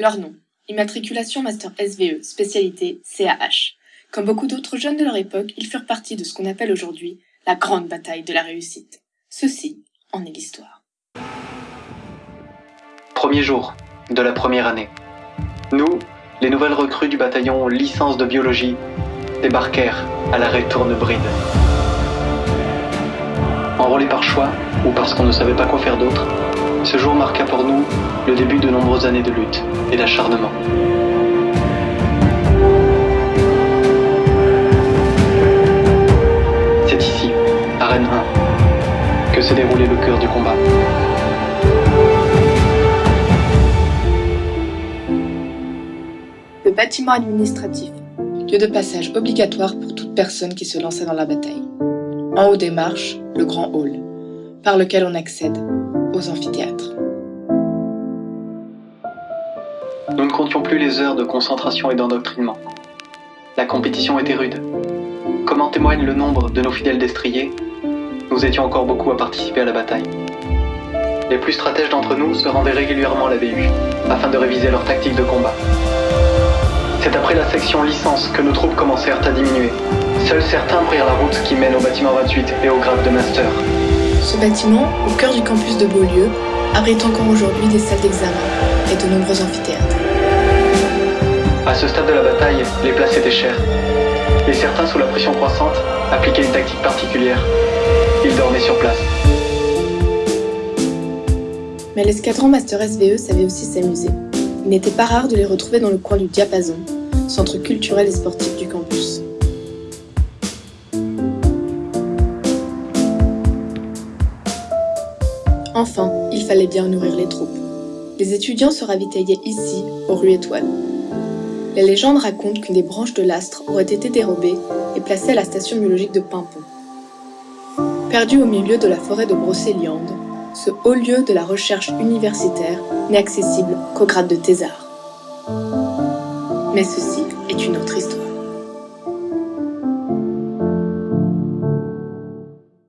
Leur nom, immatriculation Master SVE, spécialité CAH. Comme beaucoup d'autres jeunes de leur époque, ils furent partis de ce qu'on appelle aujourd'hui la grande bataille de la réussite. Ceci en est l'histoire. Premier jour de la première année. Nous, les nouvelles recrues du bataillon licence de biologie, débarquèrent à l'arrêt Tournebride. Enrôlés par choix ou parce qu'on ne savait pas quoi faire d'autre, ce jour marqua pour nous le début de nombreuses années de lutte et d'acharnement. C'est ici, à Rennes 1, que s'est déroulé le cœur du combat. Le bâtiment administratif, lieu de passage obligatoire pour toute personne qui se lançait dans la bataille. En haut des marches, le grand hall, par lequel on accède amphithéâtres. Nous ne comptions plus les heures de concentration et d'endoctrinement. La compétition était rude. Comme en témoigne le nombre de nos fidèles destriers, nous étions encore beaucoup à participer à la bataille. Les plus stratèges d'entre nous se rendaient régulièrement à la BU, afin de réviser leurs tactiques de combat. C'est après la section licence que nos troupes commencèrent à diminuer. Seuls certains prirent la route qui mène au bâtiment 28 et au grade de master. Ce bâtiment, au cœur du campus de Beaulieu, abrite encore aujourd'hui des salles d'examen et de nombreux amphithéâtres. À ce stade de la bataille, les places étaient chères. Et certains, sous la pression croissante, appliquaient une tactique particulière. Ils dormaient sur place. Mais l'escadron Master SVE savait aussi s'amuser. Il n'était pas rare de les retrouver dans le coin du Diapason, centre culturel et sportif du campus. Enfin, il fallait bien nourrir les troupes. Les étudiants se ravitaillaient ici, aux rues étoiles. Les légendes racontent qu'une des branches de l'astre aurait été dérobée et placée à la station biologique de Pimpon. Perdu au milieu de la forêt de Brocéliande, ce haut lieu de la recherche universitaire n'est accessible qu'au grade de thésard. Mais ceci est une autre histoire.